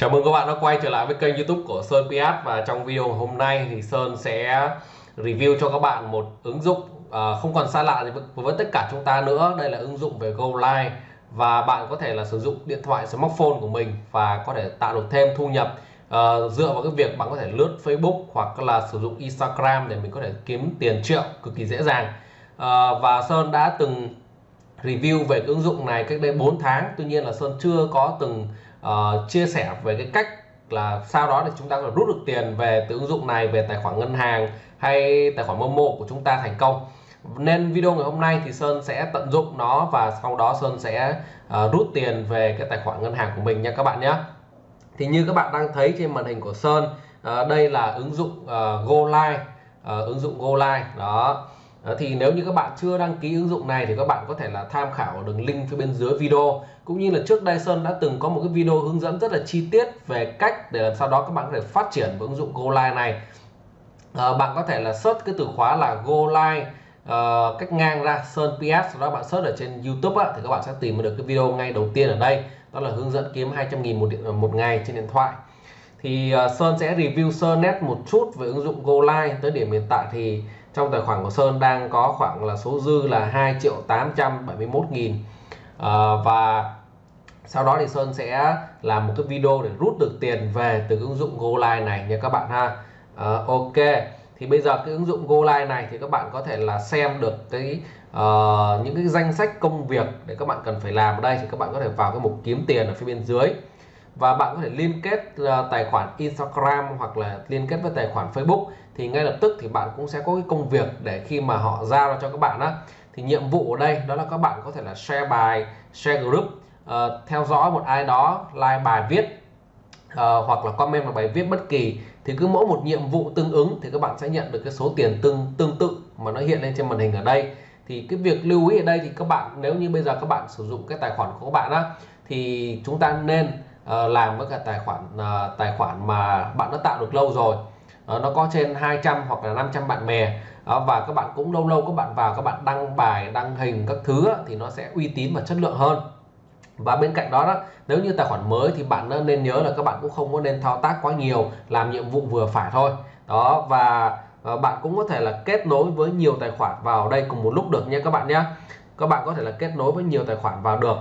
Chào mừng các bạn đã quay trở lại với kênh youtube của Sơn PS Và trong video hôm nay thì Sơn sẽ review cho các bạn một ứng dụng à, không còn xa lạ gì với, với tất cả chúng ta nữa. Đây là ứng dụng về GoLive Và bạn có thể là sử dụng điện thoại smartphone của mình và có thể tạo được thêm thu nhập. À, dựa vào cái việc bạn có thể lướt Facebook hoặc là sử dụng Instagram để mình có thể kiếm tiền triệu cực kỳ dễ dàng. À, và Sơn đã từng review về cái ứng dụng này cách đây 4 tháng. Tuy nhiên là Sơn chưa có từng uh, chia sẻ về cái cách là sau đó thì chúng ta có thể rút được tiền về từ ứng dụng này về tài khoản ngân hàng hay tài khoản Momo của chúng ta thành công. Nên video ngày hôm nay thì Sơn sẽ tận dụng nó và sau đó Sơn sẽ uh, rút tiền về cái tài khoản ngân hàng của mình nha các bạn nhé. Thì như các bạn đang thấy trên màn hình của Sơn uh, đây là ứng dụng uh, GoLive uh, ứng dụng GoLive đó. Ờ, thì nếu như các bạn chưa đăng ký ứng dụng này thì các bạn có thể là tham khảo đường link phía bên dưới video. Cũng như là trước đây Sơn đã từng có một cái video hướng dẫn rất là chi tiết về cách để làm sao đó các bạn có thể phát triển với ứng dụng GoLive này. À, bạn có thể là search cái từ khóa là GoLive uh, ờ, cách ngang ra Sơn PS sau đó bạn search ở trên YouTube á, thì các bạn sẽ tìm được cái video ngay đầu tiên ở đây. Đó là hướng dẫn kiếm 200.000 một điện một ngày trên điện thoại. Thì uh, Sơn sẽ review Sơn net một chút về ứng dụng GoLive tới điểm hiện tại thì trong tài khoản của Sơn đang có khoảng là số dư là 2 triệu 871 nghìn. À, và sau đó thì Sơn sẽ làm một cái video để rút được tiền về từ ứng dụng GoLive này nha các bạn ha. À, Ok. Thì bây giờ cái ứng dụng GoLive này thì các bạn có thể là xem được cái uh, những cái danh sách công việc để các bạn cần phải làm ở đây. Thì các bạn có thể vào cái mục kiếm tiền ở phía bên dưới và bạn có thể liên kết ờ, tài khoản Instagram hoặc là liên kết với tài khoản Facebook. Thì ngay lập tức thì bạn cũng sẽ có cái công việc để khi mà họ giao cho các bạn á. Thì nhiệm vụ ở đây đó là các bạn có thể là share bài share group uh, theo dõi một ai đó like bài viết uh, hoặc là comment vào bài viết bất kỳ. Thì cứ mỗi một nhiệm vụ tương ứng thì các bạn sẽ nhận được cái số tiền tương tương tự mà nó hiện lên trên màn hình ở đây. Thì cái việc lưu ý ở đây thì các bạn nếu như bây giờ các bạn sử dụng cái tài khoản của các bạn á thì chúng ta nên uh, Ờ, làm với cả tài khoản uh, tài khoản mà bạn đã tạo được lâu rồi. Uh, nó có trên 200 hoặc là 500 bạn bè. Uh, và các bạn cũng lâu lâu các bạn vào các bạn đăng bài đăng hình các thứ thì nó sẽ uy tín và chất lượng hơn. Và bên cạnh đó, đó nếu như tài khoản mới thì bạn nên nhớ là các bạn cũng không có nên thao tác quá nhiều làm nhiệm vụ vừa phải thôi. Đó và bạn cũng có thể là kết nối với nhiều tài khoản vào đây cùng một lúc được nha các bạn nhé các bạn có thể là kết nối với nhiều tài khoản vào được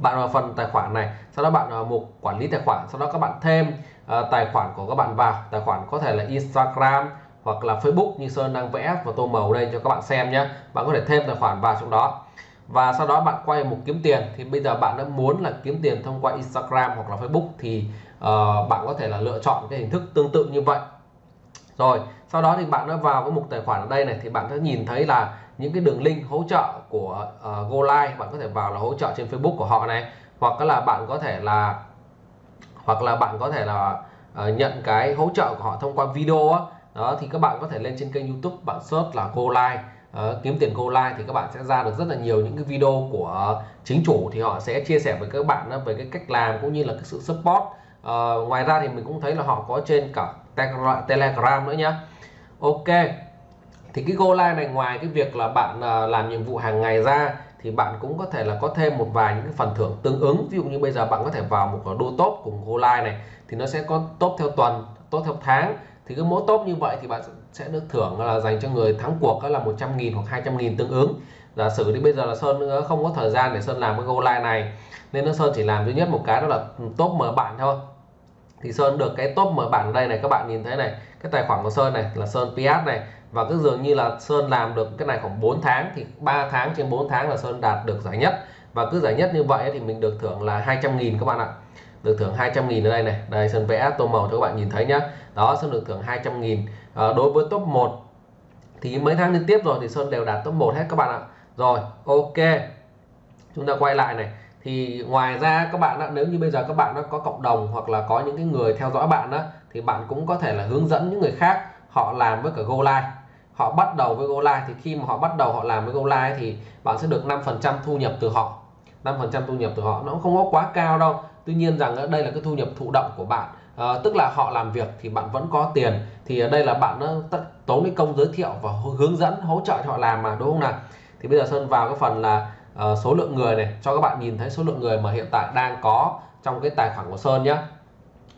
bạn vào phần tài khoản này sau đó bạn vào mục quản lý tài khoản sau đó các bạn thêm uh, tài khoản của các bạn vào. Tài khoản có thể là Instagram hoặc là Facebook như Sơn đang vẽ và tô màu đây cho các bạn xem nhé. Bạn có thể thêm tài khoản vào trong đó. Và sau đó bạn quay mục kiếm tiền thì bây giờ bạn đã muốn là kiếm tiền thông qua Instagram hoặc là Facebook thì uh, bạn có thể là lựa chọn cái hình thức tương tự như vậy. Rồi sau đó thì bạn đã vào cái mục tài khoản ở đây này thì bạn sẽ nhìn thấy là những cái đường link hỗ trợ của ờ, uh, GoLive bạn có thể vào là hỗ trợ trên Facebook của họ này. Hoặc là bạn có thể là hoặc là bạn có thể là uh, nhận cái hỗ trợ của họ thông qua video á. Đó thì các bạn có thể lên trên kênh YouTube bạn search là GoLive uh, ờ, kiếm tiền GoLive thì các bạn sẽ ra được rất là nhiều những cái video của chính chủ. Thì họ sẽ chia sẻ với các bạn về cái cách làm cũng như là cái sự support. Uh, ngoài ra thì mình cũng thấy là họ có trên cả Telegram nữa nhá. Ok thì cái Go Live này, ngoài cái việc là bạn à, làm nhiệm vụ hàng ngày ra, thì bạn cũng có thể là có thêm một vài những cái phần thưởng tương ứng. Ví dụ như bây giờ bạn có thể vào một đô top cùng Go Live này, thì nó sẽ có top theo tuần, top theo tháng. Thì cái mỗi top như vậy thì bạn sẽ được thưởng là dành cho người thắng cuộc đó là 100.000 hoặc 200.000 tương ứng. Giả sử đi bây giờ là Sơn ờ, không có thời gian để Sơn làm cái Go Live này, nên nó Sơn chỉ làm duy nhất một cái đó là ừ, top mở bạn thôi. Thì Sơn được cái top mở bản đây này, các bạn nhìn thấy này, cái tài khoản của Sơn này là Sơn PS này và cứ dường như là Sơn làm được cái này khoảng 4 tháng thì 3 tháng trên 4 tháng là Sơn đạt được giải nhất. Và cứ giải nhất như vậy thì mình được thưởng là 200.000 các bạn ạ. Được thưởng 200.000 ở đây này. Đây Sơn vẽ tô màu cho các bạn nhìn thấy nhá. Đó Sơn được thưởng 200.000 à, ờ, đối với top 1 thì mấy tháng liên tiếp rồi thì Sơn đều đạt top 1 hết các bạn ạ. Rồi ok. Chúng ta quay lại này. Thì ngoài ra các bạn đã, nếu như bây giờ các bạn đã có cộng đồng hoặc là có những cái người theo dõi bạn đó thì bạn cũng có thể là hướng dẫn những người khác họ làm với cả Go Live họ bắt đầu với Go Live thì khi mà họ bắt đầu họ làm với Go Live thì bạn sẽ được 5% thu nhập từ họ. 5% thu nhập từ họ. Nó không có quá cao đâu. Tuy nhiên rằng ở đây là cái thu nhập thụ động của bạn. À, tức là họ làm việc thì bạn vẫn có tiền. Thì ở đây là bạn nó tốn cái công giới thiệu và hướng dẫn hỗ trợ cho họ làm mà đúng không nào? Thì bây giờ Sơn vào cái phần là uh, số lượng người này. Cho các bạn nhìn thấy số lượng người mà hiện tại đang có trong cái tài khoản của Sơn nhé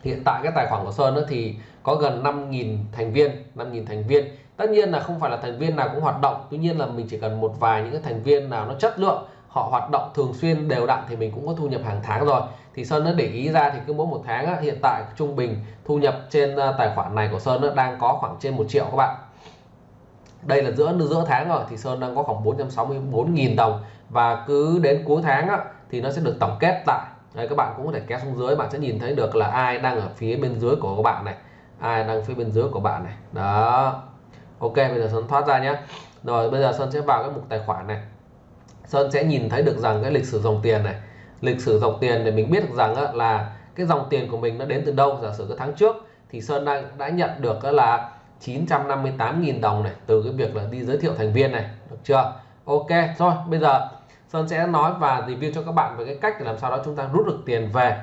hiện tại cái tài khoản của Sơn thì có gần 5.000 thành viên 5.000 thành viên tất nhiên là không phải là thành viên nào cũng hoạt động tuy nhiên là mình chỉ cần một vài những cái thành viên nào nó chất lượng họ hoạt động thường xuyên đều đặn thì mình cũng có thu nhập hàng tháng rồi. Thì Sơn đã để ý ra thì cứ mỗi một tháng á, hiện tại trung bình thu nhập trên ờ, tài khoản này của Sơn nó đang có khoảng trên một triệu các bạn. Đây là giữa giữa tháng rồi thì Sơn đang có khoảng 464.000 đồng. Và cứ đến cuối tháng á, thì nó sẽ được tổng kết lại. Đây, các bạn cũng có thể kéo xuống dưới bạn sẽ nhìn thấy được là ai đang ở phía bên dưới của các bạn này. Ai đang phía bên dưới của bạn này. Đó ok, bây giờ Sơn thoát ra nhé rồi, bây giờ Sơn sẽ vào cái mục tài khoản này. Sơn sẽ nhìn thấy được rằng cái lịch sử dòng tiền này. Lịch sử dòng tiền để mình biết được rằng là cái dòng tiền của mình nó đến từ đâu. Giả sử cái tháng trước thì Sơn đang đã nhận được là 958.000 đồng này từ cái việc là đi giới thiệu thành viên này. Được chưa? Ok, rồi, bây giờ Sơn sẽ nói và review cho các bạn về cái cách để làm sao đó chúng ta rút được tiền về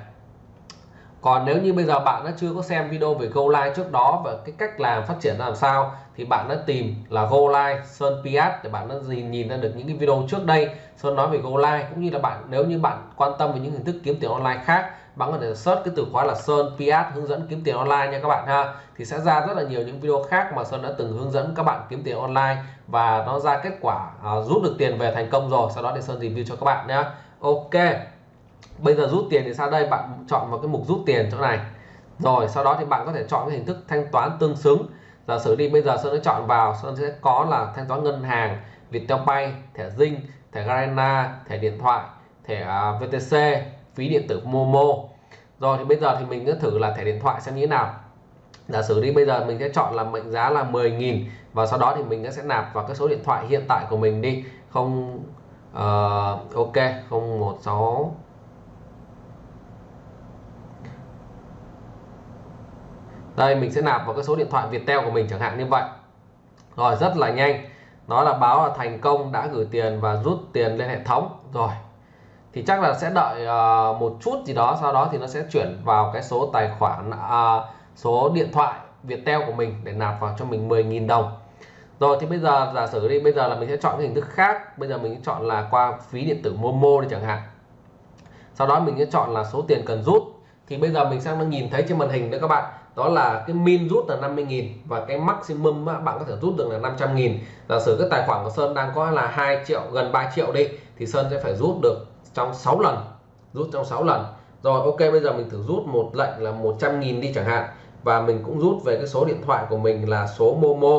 còn nếu như bây giờ bạn đã chưa có xem video về Go Live trước đó và cái cách làm phát triển làm sao thì bạn đã tìm là Go Live Sơn Piat để bạn đã nhìn nhìn ra được những cái video trước đây. Sơn nói về Go Live cũng như là bạn nếu như bạn quan tâm về những hình thức kiếm tiền online khác bạn có thể search cái từ khóa là Sơn Piat hướng dẫn kiếm tiền online nha các bạn ha. Thì sẽ ra rất là nhiều những video khác mà Sơn đã từng hướng dẫn các bạn kiếm tiền online và nó ra kết quả uh, rút được tiền về thành công rồi. Sau đó thì Sơn review cho các bạn nhé Ok bây giờ rút tiền thì sau đây bạn chọn vào cái mục rút tiền chỗ này. Rồi sau đó thì bạn có thể chọn cái hình thức thanh toán tương xứng. Giả sử đi bây giờ Sơn sẽ chọn vào Sơn sẽ có là thanh toán ngân hàng Viettel Pay thẻ Zing thẻ Garena thẻ điện thoại thẻ à, VTC phí điện tử Momo. Rồi thì bây giờ thì mình cứ thử là thẻ điện thoại xem như thế nào. Giả sử đi bây giờ mình sẽ chọn là mệnh giá là 10.000 và sau đó thì mình sẽ nạp vào cái số điện thoại hiện tại của mình đi. Không uh, ok 016 đây mình sẽ nạp vào cái số điện thoại Viettel của mình chẳng hạn như vậy. Rồi rất là nhanh. Nó là báo là thành công đã gửi tiền và rút tiền lên hệ thống. Rồi thì chắc là sẽ đợi uh, một chút gì đó sau đó thì nó sẽ chuyển vào cái số tài khoản uh, số điện thoại Viettel của mình để nạp vào cho mình 10.000 đồng. Rồi thì bây giờ giả sử đi bây giờ là mình sẽ chọn cái hình thức khác. Bây giờ mình chọn là qua phí điện tử Momo đi chẳng hạn. Sau đó mình sẽ chọn là số tiền cần rút. Thì bây giờ mình sang nhìn thấy trên màn hình nữa các bạn đó là cái min rút là 50.000 và cái maximum bạn có thể rút được là 500.000 giả sử cái tài khoản của Sơn đang có là 2 triệu, gần 3 triệu đi, thì Sơn sẽ phải rút được trong 6 lần, rút trong 6 lần. Rồi, ok, bây giờ mình thử rút một lệnh là 100.000 đi chẳng hạn, và mình cũng rút về cái số điện thoại của mình là số Momo.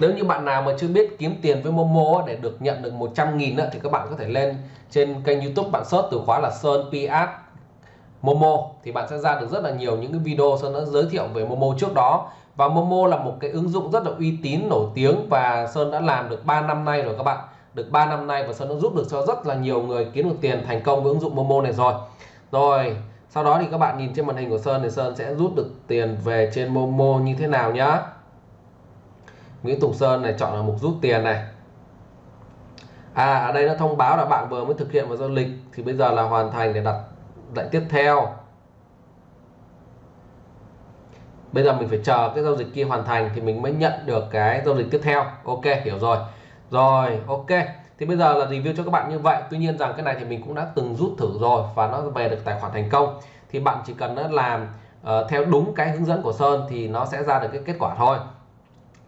Nếu như bạn nào mà chưa biết kiếm tiền với Momo để được nhận được 100.000 thì các bạn có thể lên trên kênh YouTube bạn search từ khóa là Sơn PS Momo, thì bạn sẽ ra được rất là nhiều những cái video Sơn đã giới thiệu về Momo trước đó. Và Momo là một cái ứng dụng rất là uy tín, nổi tiếng và Sơn đã làm được 3 năm nay rồi các bạn. Được 3 năm nay và Sơn đã giúp được cho rất là nhiều người kiếm được tiền thành công với ứng dụng Momo này rồi. Rồi, sau đó thì các bạn nhìn trên màn hình của Sơn thì Sơn sẽ rút được tiền về trên Momo như thế nào nhá. Nguyễn Tùng Sơn này, chọn là mục rút tiền này. À ở đây nó thông báo là bạn vừa mới thực hiện một giao dịch thì bây giờ là hoàn thành để đặt lại tiếp theo. Bây giờ mình phải chờ cái giao dịch kia hoàn thành thì mình mới nhận được cái giao dịch tiếp theo. Ok hiểu rồi. Rồi ok. Thì bây giờ là review cho các bạn như vậy. Tuy nhiên rằng cái này thì mình cũng đã từng rút thử rồi và nó về được tài khoản thành công. Thì bạn chỉ cần làm uh, theo đúng cái hướng dẫn của Sơn thì nó sẽ ra được cái kết quả thôi.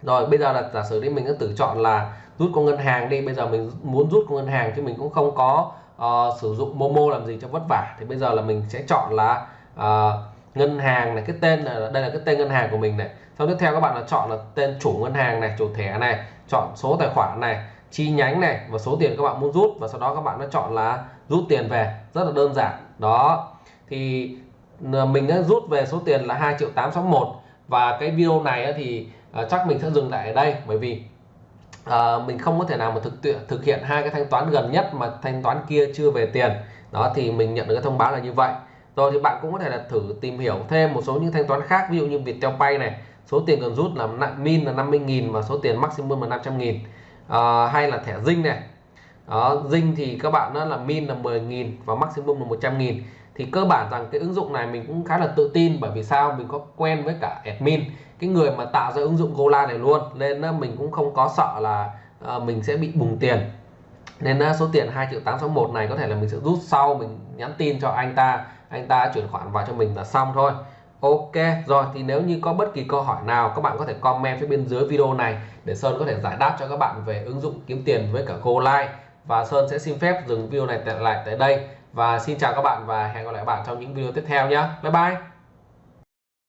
Rồi bây giờ là giả sử đi mình đã tự chọn là rút qua ngân hàng đi. Bây giờ mình muốn rút qua ngân hàng chứ mình cũng không có uh, sử dụng Momo làm gì cho vất vả. Thì bây giờ là mình sẽ chọn là uh, ngân hàng này cái tên là đây là cái tên ngân hàng của mình này. Sau tiếp theo các bạn là chọn là tên chủ ngân hàng này chủ thẻ này chọn số tài khoản này chi nhánh này và số tiền các bạn muốn rút. Và sau đó các bạn đã chọn là rút tiền về. Rất là đơn giản. Đó. Thì ờ, mình đã rút về số tiền là 2 triệu 861 và cái video này thì chắc mình sẽ dừng lại ở đây. Bởi vì à, mình không có thể nào mà thực thực hiện hai cái thanh toán gần nhất mà thanh toán kia chưa về tiền. Đó thì mình nhận được cái thông báo là như vậy. Rồi thì bạn cũng có thể là thử tìm hiểu thêm một số những thanh toán khác ví dụ như Viettel Pay này. Số tiền cần rút là min là 50.000 và số tiền maximum là 500.000 à, ờ, hay là thẻ dinh này đó, dinh thì các bạn đó là min là 10.000 và maximum là 100.000 thì cơ bản rằng cái ứng dụng này mình cũng khá là tự tin bởi vì sao? Mình có quen với cả admin cái người mà tạo ra ứng dụng Gola này luôn. Nên ờ, mình cũng không có sợ là ờ, mình sẽ bị bùng tiền. Nên ờ, số tiền 2 triệu 861 này có thể là mình sẽ rút sau mình nhắn tin cho anh ta anh ta chuyển khoản vào cho mình là xong thôi. Ok rồi thì nếu như có bất kỳ câu hỏi nào các bạn có thể comment phía bên dưới video này để Sơn có thể giải đáp cho các bạn về ứng dụng kiếm tiền với cả Goline và Sơn sẽ xin phép dừng video này lại tại đây. Và xin chào các bạn và hẹn gặp lại các bạn trong những video tiếp theo nhé. Bye bye.